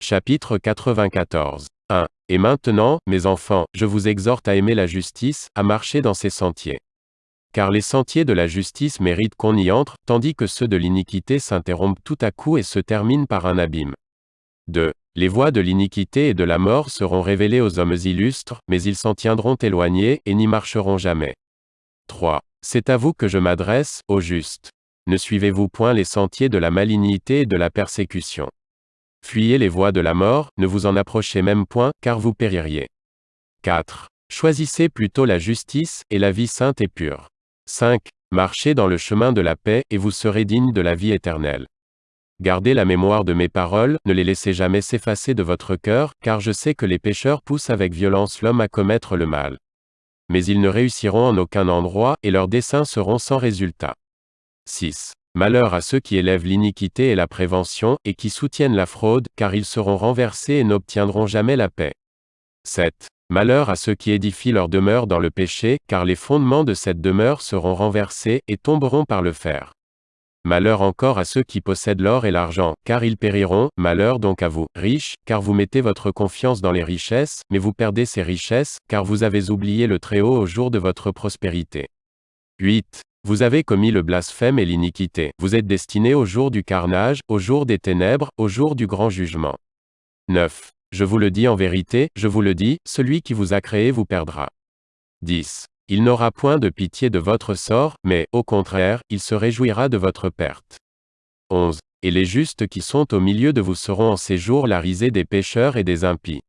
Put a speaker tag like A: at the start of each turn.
A: Chapitre 94. 1. Et maintenant, mes enfants, je vous exhorte à aimer la justice, à marcher dans ses sentiers. Car les sentiers de la justice méritent qu'on y entre, tandis que ceux de l'iniquité s'interrompent tout à coup et se terminent par un abîme. 2. Les voies de l'iniquité et de la mort seront révélées aux hommes illustres, mais ils s'en tiendront éloignés, et n'y marcheront jamais. 3. C'est à vous que je m'adresse, ô justes. Ne suivez-vous point les sentiers de la malignité et de la persécution. Fuyez les voies de la mort, ne vous en approchez même point, car vous péririez. 4. Choisissez plutôt la justice, et la vie sainte et pure. 5. Marchez dans le chemin de la paix, et vous serez dignes de la vie éternelle. Gardez la mémoire de mes paroles, ne les laissez jamais s'effacer de votre cœur, car je sais que les pécheurs poussent avec violence l'homme à commettre le mal. Mais ils ne réussiront en aucun endroit, et leurs desseins seront sans résultat. 6. Malheur à ceux qui élèvent l'iniquité et la prévention, et qui soutiennent la fraude, car ils seront renversés et n'obtiendront jamais la paix. 7. Malheur à ceux qui édifient leur demeure dans le péché, car les fondements de cette demeure seront renversés, et tomberont par le fer. Malheur encore à ceux qui possèdent l'or et l'argent, car ils périront, malheur donc à vous, riches, car vous mettez votre confiance dans les richesses, mais vous perdez ces richesses, car vous avez oublié le Très-Haut au jour de votre prospérité. 8. Vous avez commis le blasphème et l'iniquité. Vous êtes destinés au jour du carnage, au jour des ténèbres, au jour du grand jugement. 9. Je vous le dis en vérité, je vous le dis, celui qui vous a créé vous perdra. 10. Il n'aura point de pitié de votre sort, mais, au contraire, il se réjouira de votre perte. 11. Et les justes qui sont au milieu de vous seront en ces jours la risée des pécheurs et des impies.